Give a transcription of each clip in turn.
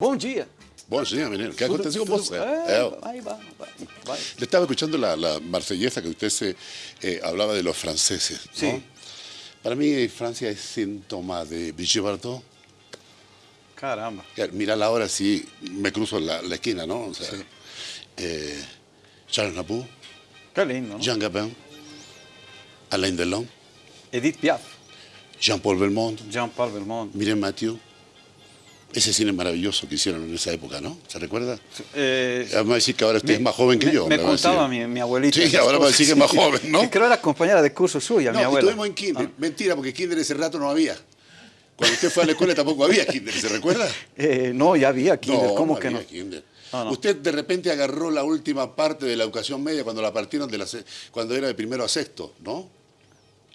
Bom dia. Bom dia, menino. ¿Qué aconteceu com você? É, É, vai, vai, vai, vai. Le estaba escuchando la, la marsellesa que usted se eh, hablaba de los franceses. ¿no? Sí. Para mí Francia es síntoma de Brigitte Bardot. Caramba. Mira la hora si me cruzo la, la esquina, ¿no? O sea, eh, Charles Nabou, Que lindo, ¿no? Jean Gabin, Alain Delon, Edith Piaf, Jean-Paul Belmondo, Jean-Paul Belmont. Miren Mathieu. Ese cine maravilloso que hicieron en esa época, ¿no? ¿Se recuerda? Eh, Vamos a decir que ahora usted es más joven que me- yo. Me contaba mi, mi abuelita. Sí, ahora va a decir que es más joven, ¿no? Que creo era compañera de curso suya, mi No, abuela. estuvimos en kinder. Mentira, porque kinder ese rato no había. Cuando usted fue a la escuela tampoco había kinder, ¿se recuerda? Eh, no, ya había kinder, ¿cómo no que no? kinder. No, no. Usted de repente agarró la última parte de la educación media cuando la partieron de la cuando era de primero a sexto, ¿no?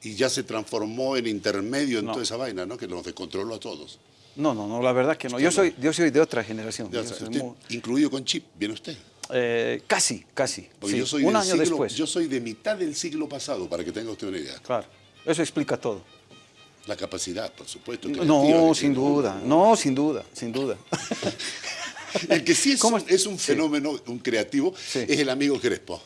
Y ya se transformó en intermedio en No. toda esa vaina, ¿no? Que nos descontroló a todos. No, no, no, la verdad que no. Yo soy, yo soy de otra generación. Ya usted, muy- incluido con chip, ¿viene usted? eh, casi, casi. Porque sí, yo soy un año siglo- después. Yo soy de mitad del siglo pasado, para que tenga usted una idea. Claro, eso explica todo. La capacidad, por supuesto. No, sin duda, no, sin duda, sin duda. El que sí es, ¿Cómo un, es? es un Sí. fenómeno, un creativo, Sí. es el amigo Crespo.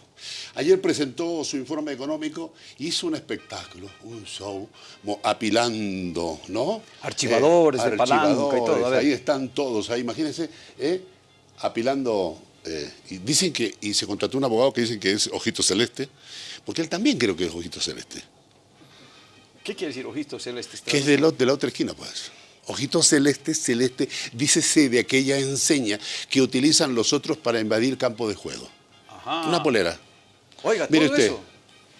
Ayer presentó su informe económico, hizo un espectáculo, un show, apilando, ¿no? Archivadores de palanca y todo, archivadores. Ahí están todos, ahí imagínense, ¿eh? apilando. eh, y dicen que, y se contrató un abogado que dicen que es Ojito Celeste, porque él también creo que es Ojito Celeste, ¿Qué quiere decir ojitos celestes? que es de, la otra esquina, pues. Ojito celeste, celeste, dícese de aquella enseña que utilizan los otros para invadir campo de juego. Ajá. Una polera. Oiga, Mire todo usted. eso.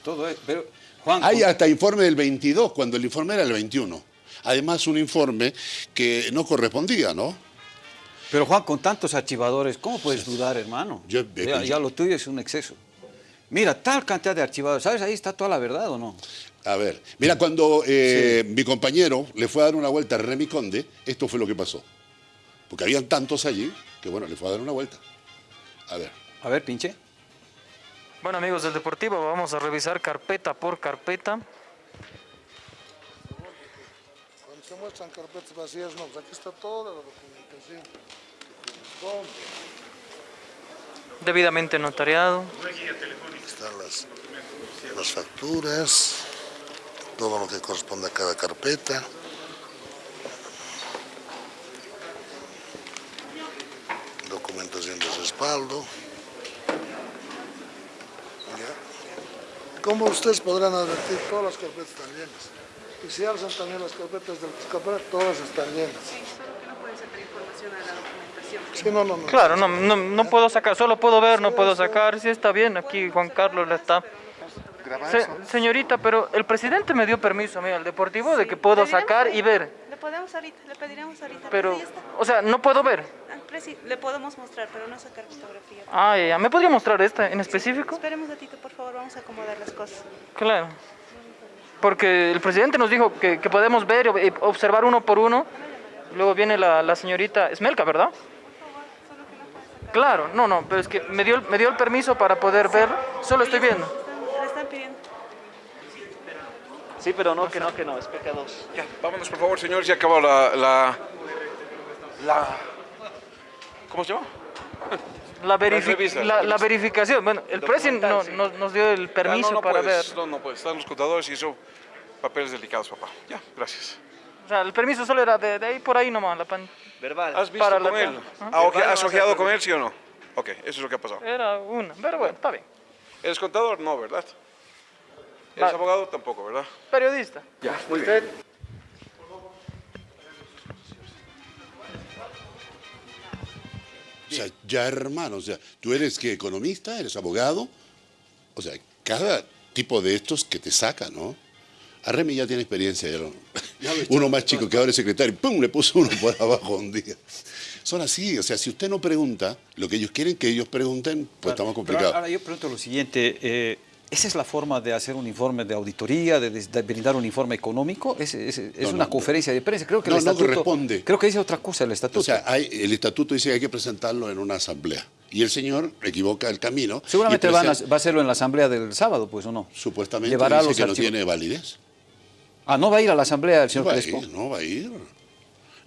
Todo eso. Pero, Juan, Hay hasta informe del 22, cuando el informe era el 21. Además, un informe que no correspondía, ¿no? pero Juan, con tantos archivadores, ¿cómo puedes dudar, hermano? Yo- ya, ya lo tuyo es un exceso. Mira, tal cantidad de archivadores, ¿sabes? Ahí está toda la verdad, ¿o no? A ver, mira, cuando eh, mi compañero le fue a dar una vuelta a Remy Conde, esto fue lo que pasó. Porque habían tantos allí que, bueno, le fue a dar una vuelta. A ver. A ver, pinche. Bueno amigos del Deportivo, vamos a revisar carpeta por carpeta. Cuando se muestran carpetas vacías, no, pues aquí está toda la documentación. Debidamente notariado. Están las, las facturas, todo lo que corresponde a cada carpeta. Documentación de respaldo. Como ustedes podrán advertir, todas las carpetas están llenas. Y si alzan también las carpetas del escaparate, todas están llenas. Sí, solo que no puede sacar información a la documentación. Sí, no, no, no. Claro, no, no, no puedo sacar, solo puedo ver, no puedo sacar. Sí está bien, aquí Juan Carlos le está. Se- señorita, pero el presidente me dio permiso a mí al Deportivo de que puedo sacar y ahorita, ver. Le podemos ahorita, le pediremos ahorita. Pero, está. o sea, no puedo ver. Le podemos mostrar, pero no sacar fotografía. Ah, ya, ¿me podría mostrar esta en específico? Esperemos un ratito, por favor, vamos a acomodar las cosas. Claro. Porque el presidente nos dijo que, que podemos ver y observar uno por uno. Luego viene la, la señorita Esmelka, ¿verdad? Claro, no, no, pero es que me dio, el- me dio el permiso para poder ver. Solo estoy viendo. Le están pidiendo. Sí, pero no, que no, que no, es pecado. Ya, vámonos por favor, señores, ya acabó la, la, la- ¿cómo se llama? La, verifi- revisa, la, la verificación. Bueno, el presidente no, no- nos dio el permiso Ah, no, no para puedes, ver. No, no puedes, están los contadores y eso, papeles delicados, papá. Ya, gracias. O sea, el permiso solo era de, de ahí por ahí nomás. La pan- ¿Has visto Para con la- él? Ah, ok, ¿Has ojeado con él, sí o no? Ok, eso es lo que ha pasado. Era una, pero bueno, está bien. ¿Eres contador? No, ¿verdad? ¿Eres Va. abogado? Tampoco, ¿verdad? Periodista. Ya, muy bien. O sea, ya hermano, o sea, tú eres que economista, eres abogado, o sea, cada tipo de estos que te saca, ¿no? A Remy ya tiene experiencia, ya lo- uno más chico que ahora es secretario, ¡pum! le puso uno por abajo un día. Son así, o sea, si usted no pregunta lo que ellos quieren que ellos pregunten, pues estamos complicados. ahora yo pregunto lo siguiente. eh, ¿Esa es la forma de hacer un informe de auditoría, de, de brindar un informe económico? ¿Es, es- es No, una no. conferencia de prensa? Creo que No, el no estatuto... corresponde. Creo que dice otra cosa el estatuto. O sea, hay- el estatuto dice que hay que presentarlo en una asamblea. Y el señor equivoca el camino. Seguramente van a, va a hacerlo en la asamblea del sábado, pues, ¿o no? Supuestamente Llevará dice los que no archivos. tiene validez. Ah, ¿no va a ir a la asamblea el No señor a ir, no va a ir.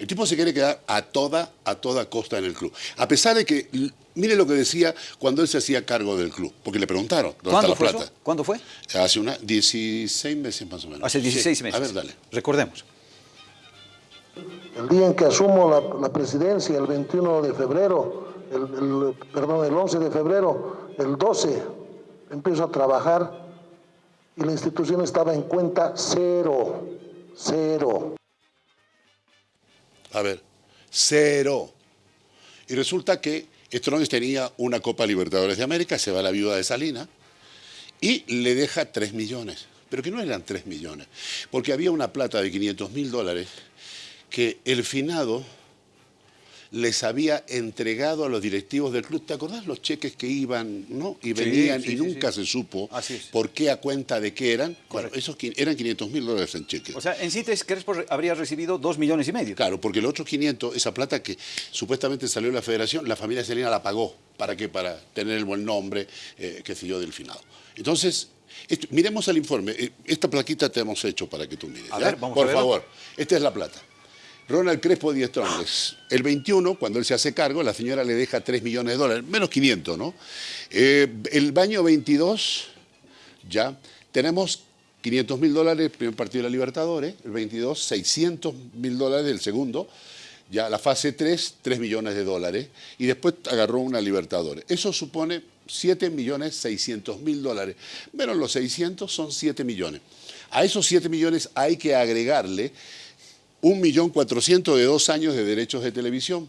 El tipo se quiere quedar a toda, a toda costa en el club. A pesar de que, mire lo que decía cuando él se hacía cargo del club, porque le preguntaron, ¿dónde está ¿Cuándo la fue plata? eso? ¿Cuándo fue? Hace una 16 meses más o menos. Hace 16 Sí. meses. A ver, dale. Recordemos. El día en que asumo la, la presidencia, el 21 de febrero, el, el- perdón, el 11 de febrero, el 12, empiezo a trabajar y la institución estaba en cuenta cero, cero. A ver, cero. Y resulta que Strongest tenía una Copa Libertadores de América, se va la viuda de Salina y le deja 3 millones. Pero que no eran 3 millones, porque había una plata de 500 mil dólares que el finado les había entregado a los directivos del club. ¿Te acordás los cheques que iban no? y venían sí, y nunca sí. se supo Así por qué a cuenta de qué eran? Bueno, esos eran 500 mil dólares en cheques. O sea, en Cites Crespo habría recibido 2 millones y medio. Claro, porque el otro 500, esa plata que supuestamente salió de la federación, la familia Selena la pagó. ¿Para qué? Para tener el buen nombre, eh, qué sé yo, del finado. Entonces, esto- miremos el informe. Eh, Esta plaquita te hemos hecho para que tú mires. A ver, vamos a Por favor, esta es la plata. Ronald Crespo Díaz Strongest. El 21, cuando él se hace cargo, la señora le deja 3 millones de dólares, menos 500, ¿no? Eh, el baño 22, ya, tenemos 500 mil dólares el primer partido de la Libertadores, el 22, 600 mil dólares el segundo, ya la fase 3, 3 millones de dólares, y después agarró una Libertadores. Eso supone 7 millones 600 mil dólares, menos los 600 son 7 millones. A esos 7 millones hay que agregarle un millón cuatrocientos de dos años de derechos de televisión.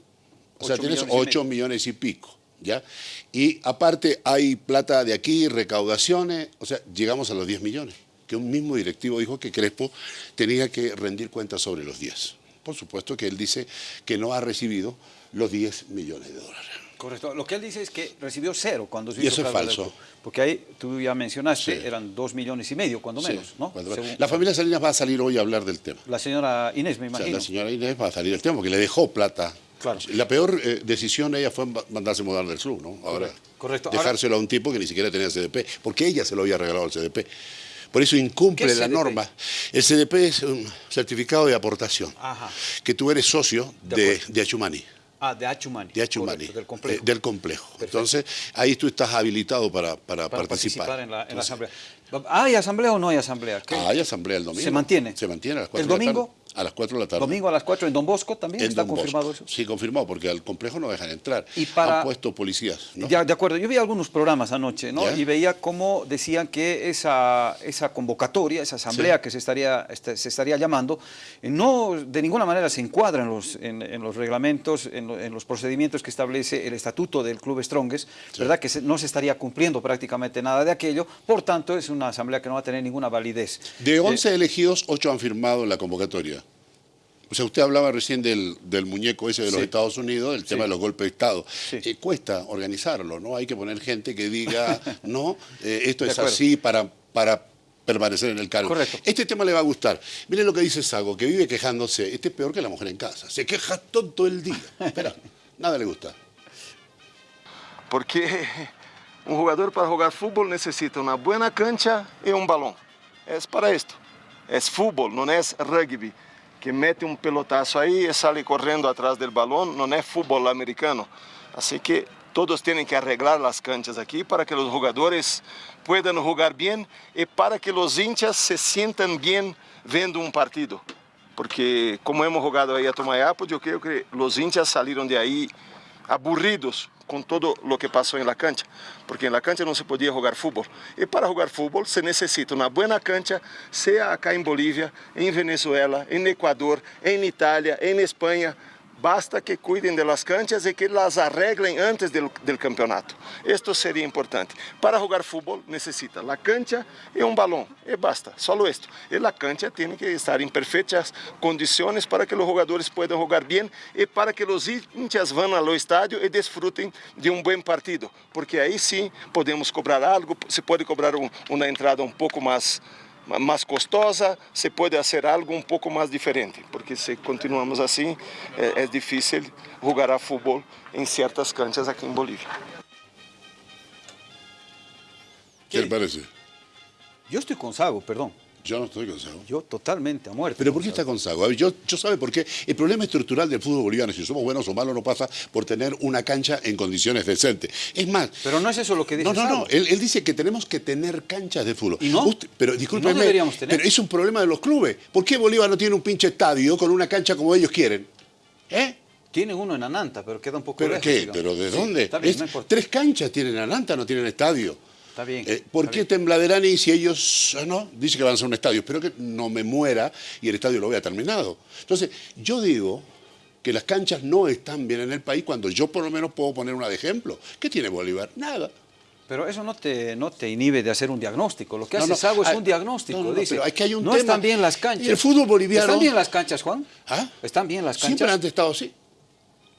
O sea, tienes millones y 8 medio. millones y pico, ¿ya? Y aparte hay plata de aquí, recaudaciones, o sea, llegamos a los 10 millones, que un mismo directivo dijo que Crespo tenía que rendir cuentas sobre los 10. Por supuesto que él dice que no ha recibido los 10 millones de dólares. Correcto. Lo que él dice es que recibió cero cuando se Y hizo eso es falso. Porque ahí, tú ya mencionaste, Sí. eran 2 millones y medio, cuando menos, Sí, ¿no? cuando- Según- La familia Salinas va a salir hoy a hablar del tema. La señora Inés, me O sea, imagino. la señora Inés va a salir del tema porque le dejó plata. Claro. La peor eh, decisión de ella fue ma- mandarse mudar del club, ¿no? Ahora, Correcto. Dejárselo a un tipo que ni siquiera tenía CDP, porque ella se lo había regalado al CDP. Por eso incumple ¿Qué es la norma. El CDP es un certificado de aportación, Ajá. que tú eres socio De de, de Achumani. Ah, de Achumani. De Achumani, Correcto, del complejo. eh, del complejo. Entonces, ahí tú estás habilitado para, para, para participar. participar en la, en la Entonces, asamblea. ¿Hay asamblea o no hay asamblea? ¿Qué? ah, Hay asamblea el domingo. ¿Se mantiene? Se mantiene a las 4 ¿El de la tarde. A las 4 de la tarde. Domingo a las 4 en Don Bosco también En está Don Bosco. confirmado eso. Sí, confirmado, porque al complejo no dejan entrar. Y para- Han puesto policías, ¿no? Ya, de acuerdo, yo vi algunos programas anoche, ¿no? ¿Ya? Y veía cómo decían que esa, esa convocatoria, esa asamblea Sí. que se estaría, este, se estaría llamando, eh, no de ninguna manera se encuadra en los, en, en los reglamentos, en, lo- en los procedimientos que establece el estatuto del Club Strongest, ¿verdad? Que se- no se estaría cumpliendo prácticamente nada de aquello, por tanto es una asamblea que no va a tener ninguna validez. De Eh, 11 elegidos, 8 han firmado la convocatoria. O sea, usted hablaba recién del, del muñeco ese de los Sí. Estados Unidos, el tema de los golpes de Estado. Sí. Eh, cuesta organizarlo, ¿no? Hay que poner gente que diga, no, eh, esto De es acuerdo. así para, para permanecer en el cargo. Correcto. Este tema le va a gustar. Miren lo que dice Sago, que vive quejándose. Este es peor que la mujer en casa. Se queja todo el día. Espera, nada le gusta. Porque um jogador para jogar futebol necessita uma boa cancha e um balão. É para isto. É futebol, não é rugby, que mete um pelotaço aí e sai correndo atrás do balão, não é futebol americano. Assim que todos têm que arreglar as canchas aqui para que os jogadores puedan jogar bem e para que os hinchas se sintam bem vendo um partido. Porque como hemos jogado aí a Tomayapo, eu creio que os hinchas saíram de aí aburridos com todo o que passou em la cancha, porque em la cancha não se podia jogar futebol. E para jogar futebol se necessita uma boa cancha, seja acá em Bolívia, em Venezuela, em Equador, em Itália, em Espanha. Basta que cuidem das canchas e que las arreglem antes del, del campeonato. Isto seria importante. Para jogar futebol necessita a cancha e um balão. E basta, só isto. E a cancha tem que estar em perfeitas condições para que os jogadores possam jogar bem e para que os hinchas vão ao estádio e desfrutem de um bom partido. Porque aí sim podemos cobrar algo, se pode cobrar um, uma entrada um pouco mais mais costosa, se pode fazer algo um pouco mais diferente, porque se continuamos assim, é, é difícil jogar a futebol em certas canchas aqui em Bolívia. ¿Qué le parece? Yo estoy con Sago, perdón. Yo no estoy con Sago. Yo totalmente a muerte. ¿Pero por qué está con Sago? Yo, yo sabe por qué. El problema estructural del fútbol boliviano, si somos buenos o malos, no pasa por tener una cancha en condiciones decentes. Es más... Pero no es eso lo que dice No, no, Sago. no. Él, él dice que tenemos que tener canchas de fútbol. ¿Y no? Usted- pero discúlpeme, ¿Y no deberíamos tener? pero es un problema de los clubes. ¿Por qué Bolívar no tiene un pinche estadio con una cancha como ellos quieren? ¿Eh? Tienen uno en Ananta, pero queda un poco ¿Pero lejos. qué? digamos. ¿Pero de dónde? Está bien, Es- no importa. tres canchas tienen Alanta, no tienen estadio. Está bien. Eh, ¿Por está qué bien. Tembladerani si ellos, ah, no, dice que van a hacer un estadio? Espero que no me muera y el estadio lo vea terminado. Entonces, yo digo que las canchas no están bien en el país cuando yo por lo menos puedo poner una de ejemplo. ¿Qué tiene Bolívar? Nada. Pero eso no te, no te inhibe de hacer un diagnóstico. Lo que No, hace no, Sago es ah, un diagnóstico. no, dice, pero es que hay un no tema. están bien las canchas. Y el fútbol boliviano- ¿Están bien las canchas, Juan? ¿Ah? ¿Están bien las canchas? Siempre han estado así.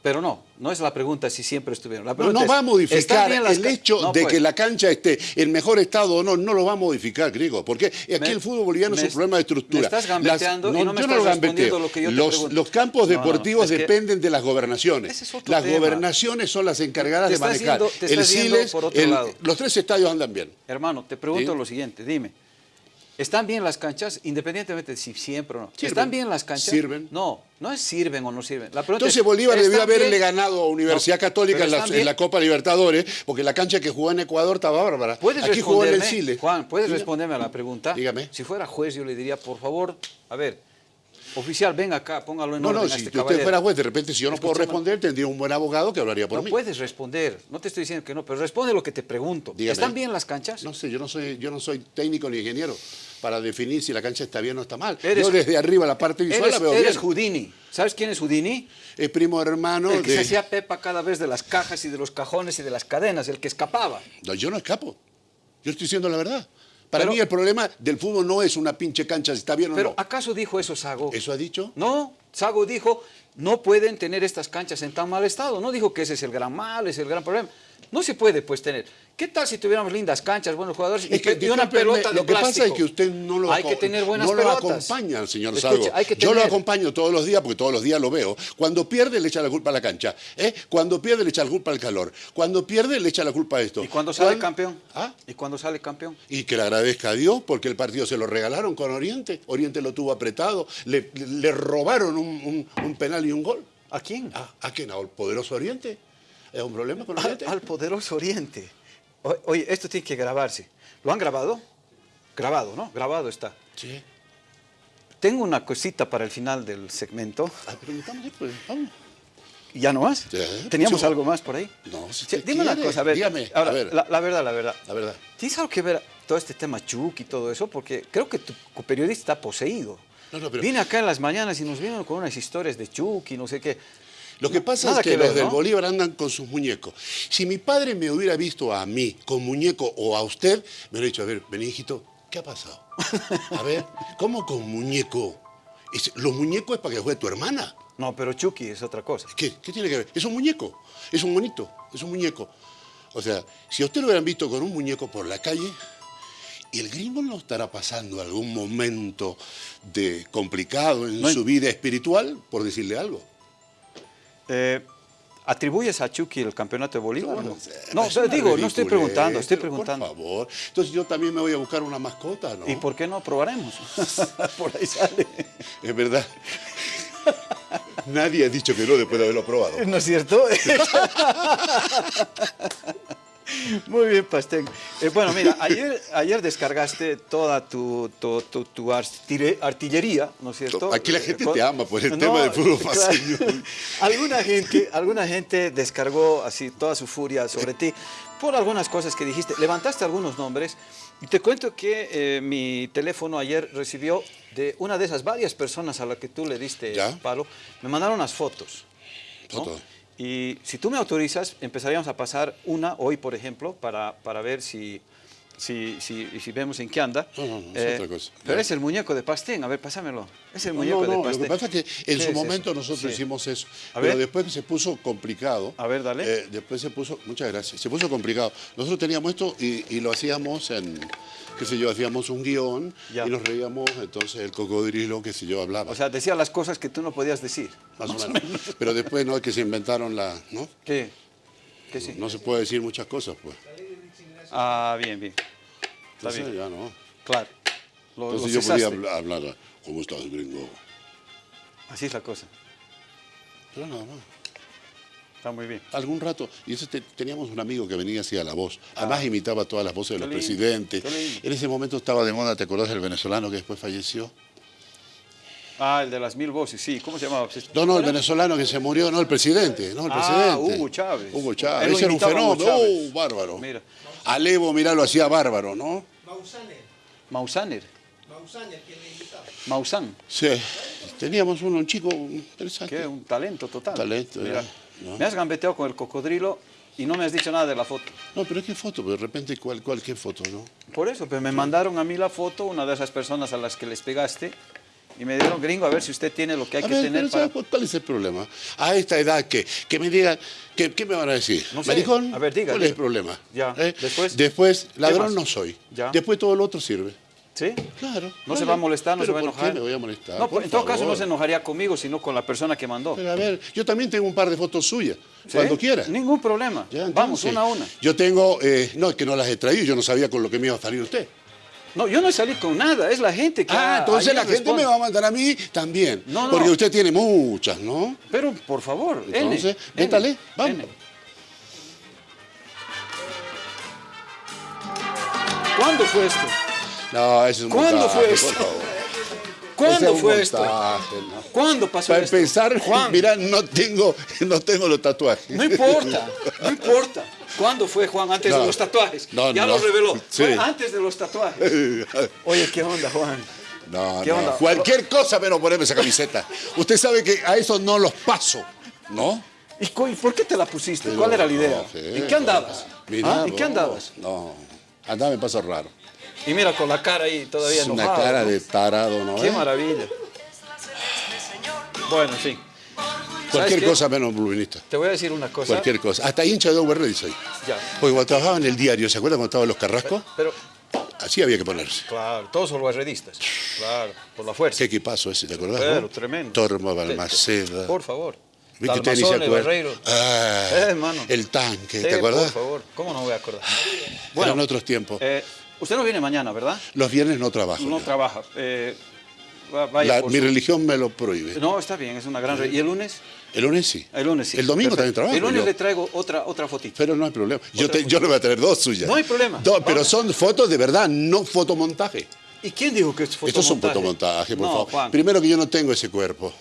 Pero no, no es la pregunta si siempre estuvieron. La No, pregunta no es, va a ¿están modificar las el hecho No, de pues. que la cancha esté en mejor estado o no, no lo va a modificar, griego. Porque aquí Me- el fútbol boliviano es un problema de est- estructura. me estás gambeteando y no me yo estás respondiendo lo que yo te los, pregunto. los campos No, no, deportivos es que- dependen de las gobernaciones. Es las tema. gobernaciones son las encargadas de manejar. yendo- te el Siles, por otro el- lado. los tres estadios andan bien. Hermano, te pregunto ¿Sí? lo siguiente, dime. ¿Están bien las canchas, independientemente de si siempre o no? Sirven. ¿Están bien las canchas? Sirven. No, no es sirven o no sirven. La Entonces es, Bolívar ¿están debió haberle bien? ganado a Universidad No, Católica en la, en Copa Libertadores, porque la cancha que jugó en Ecuador estaba bárbara. ¿Puedes Aquí jugó en el Siles. Juan, ¿puedes responderme a la pregunta? Dígame. Si fuera juez, yo le diría, por favor, a ver, oficial, venga acá, póngalo en No, orden no, a si este usted fuera juez, de repente, si yo no puedo responder, tendría un buen abogado que hablaría por No mí. puedes responder, no te estoy diciendo que no, pero responde lo que te pregunto. Dígame. ¿Están bien las canchas? No sé, yo no soy, yo no soy técnico ni ingeniero para definir si la cancha está bien o está mal. Eres- yo desde arriba la parte visual Eres, la veo eres bien. Houdini. ¿Sabes quién es Houdini? Es primo hermano el que de... se hacía pepa cada vez de las cajas y de los cajones y de las cadenas, el que escapaba. No, yo no escapo. Yo estoy diciendo la verdad. Para Pero- mí el problema del fútbol no es una pinche cancha si está bien o Pero no. ¿acaso dijo eso Sago? ¿Eso ha dicho? No, Sago dijo, no pueden tener estas canchas en tan mal estado. No dijo que ese es el gran mal, es el gran problema. No se puede, pues, tener. ¿Qué tal si tuviéramos lindas canchas, buenos jugadores y, Es que, y una pelota de lo que pasa plástico? es que usted no lo, Hay que tener buenas no lo acompaña señor Escuche, Yo lo acompaño todos los días porque todos los días lo veo. Cuando pierde le echa la culpa a la cancha. ¿eh? Cuando pierde le echa la culpa al calor. Cuando pierde le echa la culpa a esto. ¿Y cuando sale campeón? ¿Ah? ¿Y cuando sale campeón? Y que le agradezca a Dios porque el partido se lo regalaron con Oriente. Oriente lo tuvo apretado. Le, le robaron un, un- un penal y un gol. ¿A quién? ¿A, ¿A quién? ¿Al poderoso Oriente? ¿Es un problema con Al, Oriente? al poderoso Oriente. O- Oye, esto tiene que grabarse. ¿Lo han grabado? Grabado, ¿no? Grabado está. Sí. Tengo una cosita para el final del segmento. Ah, preguntamos después. Vamos. ¿Ya no más? Sí. ¿Teníamos Sí. algo más por ahí? No, si dime una cosa, a ver. dígame, ahora, a ver. La, la verdad, la verdad. La verdad. ¿Tienes algo que ver todo este tema Chuk y todo eso? Porque creo que tu periodista está poseído. No, no, pero- Viene acá en las mañanas y nos vienen con unas historias de Chuk y no sé qué. Lo que pasa Nada es que, que ver, los del ¿no? Bolívar andan con sus muñecos. Si mi padre me hubiera visto a mí con muñeco o a usted, me hubiera dicho, a ver, vení hijito, ¿qué ha pasado? A ver, ¿cómo con muñeco? Es- los muñecos es para que juegue tu hermana. No, pero Chucky es otra cosa. ¿Qué, ¿Qué tiene que ver? Es un muñeco, es un monito, es un muñeco. O sea, si a usted lo hubieran visto con un muñeco por la calle, y el gringo no estará pasando algún momento de complicado en No su vida espiritual, por decirle algo. Eh, ¿Atribuyes a Chucky el campeonato de Bolívar? Bueno, No, es no digo, no estoy preguntando, estoy preguntando. Por favor. Entonces yo también me voy a buscar una mascota, ¿no? ¿Y por qué no probaremos? por ahí sale. Es verdad. Nadie ha dicho que no después de haberlo probado. ¿No es cierto? Muy bien, Pastén. Eh, bueno, mira, ayer, ayer descargaste toda tu, tu, tu- tu artille- artillería, ¿no es cierto? Aquí la gente Eh, te ama por el tema del fútbol paseño. alguna, gente, alguna gente descargó así toda su furia sobre ti por algunas cosas que dijiste. Levantaste algunos nombres y te cuento que eh, mi teléfono ayer recibió de una de esas varias personas a las que tú le diste Ya. palo, me mandaron unas fotos. ¿no? Fotos. Y si tú me autorizas, empezaríamos a pasar una hoy, por ejemplo, para, para ver si, si, si, si vemos en qué anda. Eh, No, no, no, es otra cosa. Pero es el muñeco de Pastén. A ver, pásamelo. Es el muñeco de lo Pastén. que pasa es que en ¿Qué su es momento eso? nosotros hicimos eso. A pero ver. después se puso complicado. A ver, dale. Eh, después se puso, muchas gracias, se puso complicado. Nosotros teníamos esto y, y lo hacíamos en, qué sé yo, hacíamos un guion Ya. y nos reíamos, entonces el cocodrilo, qué sé yo, hablaba. O sea, decía las cosas que tú no podías decir. más o menos. Pero después no es que se inventaron la, ¿no? ¿Qué? ¿Qué sí? No se puede decir muchas cosas, pues. Ah, bien, bien. Está bien. ya no. Claro. Lo, lo Entonces yo podía hablar, hablar, ¿cómo estás, gringo? Así es la cosa. Pero nada más. Está muy bien. Algún rato, y te- teníamos un amigo que venía hacía la voz, además imitaba todas las voces de Ah. Los lindo, presidentes. En ese momento estaba de moda, ¿te acordás del venezolano que después falleció? Ah, el de las mil voces, sí. ¿Cómo se llamaba? No, no, el venezolano que se murió, no, el presidente, no, el Ah, presidente. Hugo Chávez. Hugo Chávez, ese era un fenómeno. ¡oh, bárbaro! Mira. Alevo, mirá, lo hacía bárbaro, ¿no? Mausaner. Maussan. Sí, teníamos uno, un chico interesante. Que un talento total. Talento, Mira, eh, ¿no? Me has gambeteado con el cocodrilo y no me has dicho nada de la foto. No, pero qué foto, pero de repente, ¿cuál, cuál, qué foto, no? Por eso, pero me mandaron a mí la foto, una de esas personas a las que les pegaste, y me dijeron, gringo, a ver si usted tiene lo que hay A que ver, tener pero para... ¿sabes cuál- ¿cuál es el problema? A esta edad, que, que me digan, que, ¿qué me van a decir? No sé. ¿Maricón? A ver, diga, ¿Cuál es el problema? Ya, ¿Eh? después. Después, ¿Qué ladrón más? no soy. Ya. Después todo lo otro sirve. ¿Sí? Claro. No se va a molestar, no se ¿Pero va a por enojar. qué me voy a molestar? No, Por en todo caso no se enojaría conmigo, sino con la persona que mandó. Pero a ver, yo también tengo un par de fotos suyas, ¿Sí? cuando quiera. Ningún problema. Ya, Vamos, una a una. Yo tengo, eh, no, es que no las he traído, yo no sabía con lo que me iba a salir usted. No, yo no salí con nada, es la gente que... Ah, entonces la gente me va a mandar a mí también. No, no. Porque usted tiene muchas, ¿no? Pero, por favor, N, Entonces, N, métale, vamos. N. ¿Cuándo fue esto? No, eso es un ¿Cuándo montaje, fue por esto? favor. ¿Cuándo es fue esto? ¿Cuándo pasó Para esto? empezar, Juan, mira, no tengo, no tengo los tatuajes. no importa, no importa. ¿Cuándo fue Juan? Antes No. de los tatuajes. No, ya no. lo reveló. Sí. Fue antes de los tatuajes. Oye, ¿qué onda, Juan? No, ¿Qué no, onda? cualquier cosa menos ponerme esa camiseta. Usted sabe que a eso no los paso, ¿no? ¿Y por qué te la pusiste? Pero, ¿Cuál era la idea? sé, ¿En qué andabas? Mira, ¿Ah? ¿En qué andabas? No, andaba me pasa raro. Y mira, con la cara ahí todavía Es una cara de tarado, ¿no? Qué eh? maravilla. Bueno, en fin. Cualquier cosa menos bluvinista. Te voy a decir una cosa. Cualquier cosa. Hasta hincha de Red soy. Ya. Porque cuando trabajaba en el diario, ¿se acuerdan cuando estaban los carrascos? Pero, Así había que ponerse. claro, todos son guerreristas. Claro, por la fuerza. Qué equipazo ese, ¿te acordás? No? tremendo. Torma, Te- Balmaceda. Por favor. Vi que usted ni se Talmazón, acuerda. Barreiro. Ah, Eh, el tanque, Sí, ¿te acuerdas? Por favor, ¿cómo no voy a acordar? Eran otros tiempos. eh, usted no viene mañana, ¿verdad? Los viernes no trabajo. No trabaja. Eh, vaya La- mi su- religión me lo prohíbe. No, está bien, es una gran... ¿Y el lunes? El lunes sí. El lunes sí. El domingo también trabajo. El lunes yo. le traigo otra, otra fotito. Pero no hay problema. Yo, te- yo le voy a tener dos suyas. No hay problema. Dos, pero son fotos de verdad, no fotomontaje. ¿Y quién dijo que es fotomontaje? Estos son fotomontajes, por no, favor. Juan. Primero que yo no tengo ese cuerpo.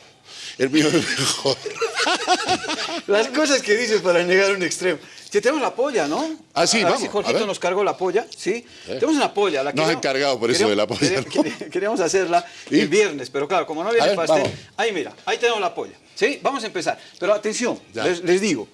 El mío es mejor. Las cosas que dices para negar un extremo. Si tenemos la polla, ¿no? Ah, sí, a ver vamos, si a Jorgito ver. nos cargó la polla, ¿sí? Eh. Tenemos una polla. La Nos ha encargado por eso de la polla, queríamos- ¿no? queríamos- Queríamos hacerla ¿Y? el viernes, pero claro, como no había el pastel, vamos. ahí mira, ahí tenemos la polla, ¿sí? Vamos a empezar. Pero atención, les, les digo,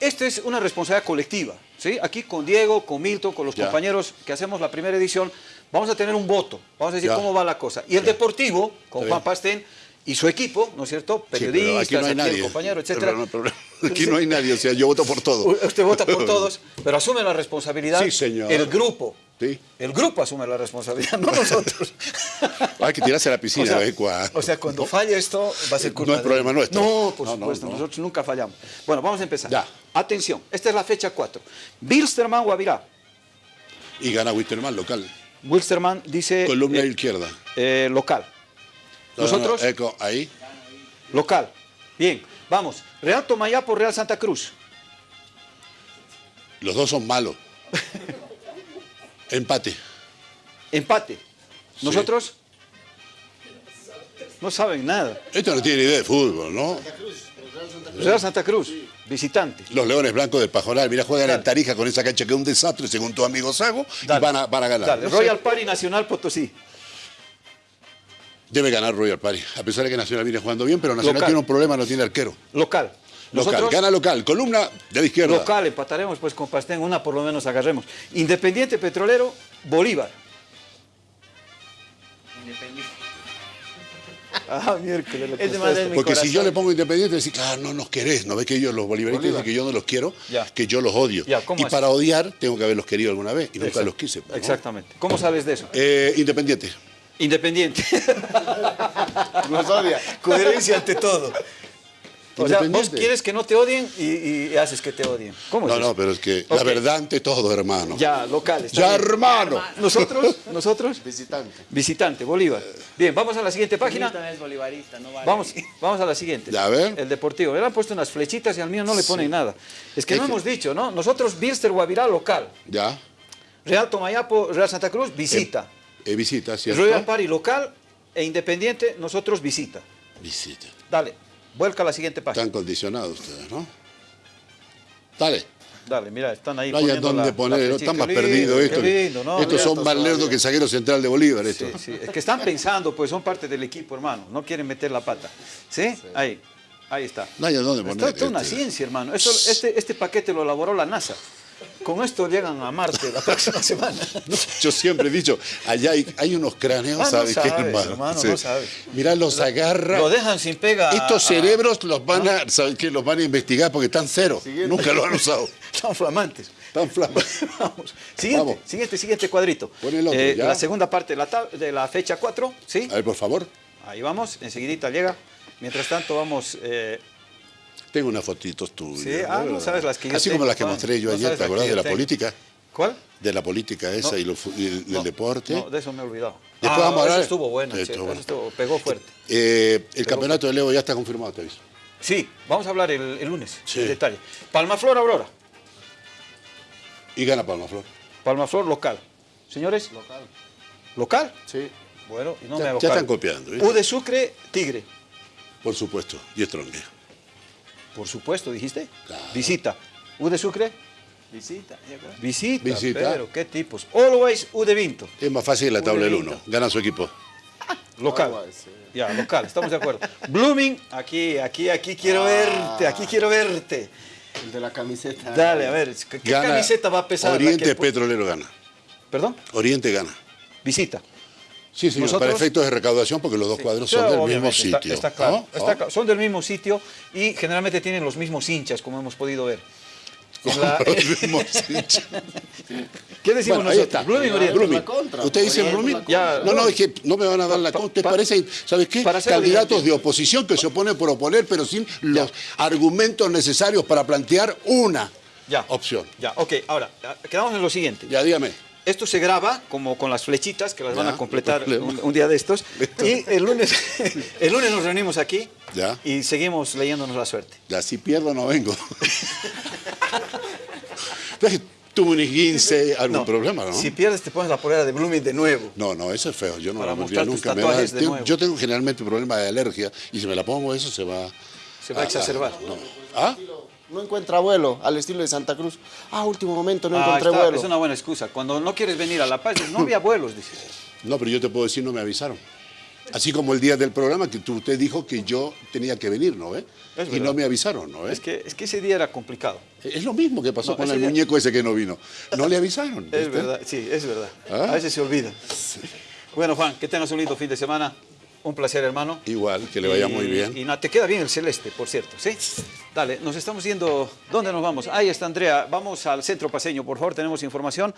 esto es una responsabilidad colectiva, ¿sí? Aquí con Diego, con Milton, con los Ya. compañeros que hacemos la primera edición, vamos a tener un voto, vamos a decir Ya. cómo va la cosa. Y el deportivo, con Está Juan bien. Pastén y su equipo, ¿no es cierto? Sí, Periodistas, aquí no hay aquí el nadie. compañero, Pero etcétera. no. Aquí no hay nadie, o sea, yo voto por todo. Usted vota por todos, pero asume la responsabilidad. Sí, señor. El grupo. Sí. El grupo asume la responsabilidad, no nosotros. Hay que tirarse a la piscina o sea, de vez en cuando. o sea, cuando falle esto, va a ser culpa No es problema nuestro. No, por No, supuesto, no. nosotros nunca fallamos. Bueno, vamos a empezar. Ya. Atención, esta es la fecha 4. Wilstermann Guavirá. Y gana Wisterman local. Wilstermann dice Columna eh, izquierda. eh, local. No, no, no, Nosotros, eco, ahí. local. Bien, vamos. Real Tomayapo, Real Santa Cruz. Los dos son malos. Empate. Empate. Nosotros no saben nada. Esto no tiene idea de fútbol, ¿no? Real Santa Cruz, visitante. Los Leones Blancos del Pajonal, mira, juegan Dale. en Tarija con esa cancha que es un desastre, según tu amigo Sago, y van a, van a ganar. Dale, No sé, Royal Party Nacional Potosí. Debe ganar Royal Party, a pesar de que Nacional viene jugando bien, pero Nacional Local. tiene un problema, no tiene arquero. Local. Local, Nosotros, gana local, columna de la izquierda. local, empataremos pues con Pastén, una por lo menos agarremos. Independiente Petrolero, Bolívar. Ah, miércoles. man es Porque si yo le pongo independiente, decís, ah, no nos querés, no ves que ellos, los bolivaristas, Bolívar. dicen que yo no los quiero, Ya. que yo los odio. Ya, ¿cómo y es? para odiar, tengo que haberlos querido alguna vez, y nunca Exacto. los quise. pues, ¿no? Exactamente. ¿Cómo sales de eso? Eh, independiente. Independiente. Nos odia. Coherencia ante todo. O sea, vos quieres que no te odien y, y haces que te odien. ¿Cómo es No, eso? no, pero es que la verdad ante todo, hermano. Ya, local. está Ya, bien. hermano. Nosotros, nosotros, Visitante. visitante, Bolívar. Bien, vamos a la siguiente página. Es bolivarista, no vale. Vamos, vamos a la siguiente. Ya, a ver. El deportivo. Le han puesto unas flechitas y al mío no le ponen nada. Es que Es no que- hemos dicho, ¿no? Nosotros, Bilster Guavirá, local. Ya. Real Tomayapo, Real Santa Cruz, visita. Eh, visita, ¿cierto? Royal Party, local. E Independiente, nosotros, visita. Visita. Dale, vuelca a la siguiente página. Están condicionados ustedes, ¿no? Dale. Dale, mira, están ahí No hay dónde poner, están más perdidos qué estos. lindo, ¿no? estos son más lerdos que el zaguero central de Bolívar. Sí, Estos. sí, es que están pensando, pues son parte del equipo, hermano. No quieren meter la pata. ¿Sí? Ahí, ahí está. No hay dónde Está poner. toda una este. ciencia, hermano. Esto- este, este paquete lo elaboró la NASA. Con esto llegan a Marte la próxima semana. Yo siempre he dicho, allá hay, hay unos cráneos, Ah, no ¿sabes qué, sabes, hermano? hermano, no sabes. Mirá, los agarra. Lo dejan sin pega. Estos a- cerebros los van a, ¿sabes qué? Los van a investigar porque están cero. Nunca lo han usado. Están flamantes. Están flamas. Vamos. Siguiente, Vamos. siguiente, siguiente cuadrito. Pon el otro, Eh, la segunda parte de la, de la fecha 4, ¿sí? A ver, por favor. Ahí vamos, enseguidita llega. Mientras tanto vamos... eh, Tengo unas fotitos tuyas. Sí, ah, sabes las que yo Así tengo, como las que mostré yo No ayer, ¿te acordás de la tengo. política? ¿Cuál? De la política esa No. y, lo fu- y el, No, el deporte. No, de eso me he olvidado. Después Ah, vamos a hablar- Eso estuvo bueno, Sí, che, estuvo eso bueno. estuvo- pegó fuerte. Eh, el campeonato de Leo ya está confirmado, te aviso. Sí, vamos a hablar el, el lunes, Sí. en detalle. Palmaflor, Aurora. Y gana Palmaflor. Palmaflor, local. Señores, Local. ¿local? Sí. Bueno, y no Ya- me hago ya están copiando, ¿viste? U de Sucre, Tigre. Por supuesto. Y Stronge. Por supuesto, dijiste. Claro. Visita. U de Sucre, Visita. visita. Visita. Pero, ¿qué tipos? Always U de Vinto. Es más fácil la tabla del Udelita. 1. Gana su equipo. Local. Always. Ya, local, estamos de acuerdo. Blooming, aquí, aquí, aquí quiero verte, aquí quiero verte. El de la camiseta. Dale, a ver, ¿qué, Gana camiseta va a pesar? la Oriente que- Petrolero gana. ¿Perdón? Oriente gana. Visita. Sí, señor, Nosotros- para efectos de recaudación, porque los dos cuadros son del mismo sitio. Está, claro, ¿no? está ¿no? claro. Son del mismo sitio y generalmente tienen los mismos hinchas, como hemos podido ver. La- Los mismos hinchas. ¿Qué decimos Bueno, ahí nosotros? Blooming. Blooming. ¿Usted dice Blooming? la contra. no, no, es que no me van a dar la Pa- contra. ¿Te pa- parecen, ¿sabes qué? para Candidatos evidente. de oposición que se oponen por oponer, pero sin los argumentos necesarios para plantear una Ya. opción. Ya, ok. Ahora, quedamos en lo siguiente. Ya, dígame. Esto se graba como con las flechitas que las van a completar un, un día de estos. Listo. Y el lunes, el lunes nos reunimos aquí Ya. y seguimos leyéndonos la suerte. Ya, si pierdo no vengo. Tuve un esguince, algún No, problema, ¿no? Si pierdes te pones la polera de Blooming de nuevo. No, no, eso es feo. Yo no Para la mostrar tus nunca. Me da- tatuajes de tengo- nuevo. yo tengo generalmente problema de alergia y si me la pongo eso se va... Se va a exacerbar. no. ¿Ah? No encuentra vuelo, al estilo de Santa Cruz. Ah, último momento no Ah, encontré está, vuelo. es una buena excusa. Cuando no quieres venir a La Paz, no había vuelos, dices. No, pero yo te puedo decir, no me avisaron. Así como el día del programa que tú, usted dijo que yo tenía que venir, ¿no? ¿Eh? Y no me avisaron, ¿no? ¿Eh? Es que, es que ese día era complicado. Es lo mismo que pasó No, con el día- muñeco ese que no vino. No le avisaron. Es verdad, sí, es verdad. ¿Ah? A veces se olvida. Bueno, Juan, que tengas un lindo fin de semana. Un placer, hermano. Igual, que le vaya Y- muy bien. Y nada, te queda bien el celeste, por cierto, ¿sí? Dale, nos estamos yendo. ¿Dónde nos vamos? Ahí está Andrea. Vamos al centro paseño, por favor, tenemos información.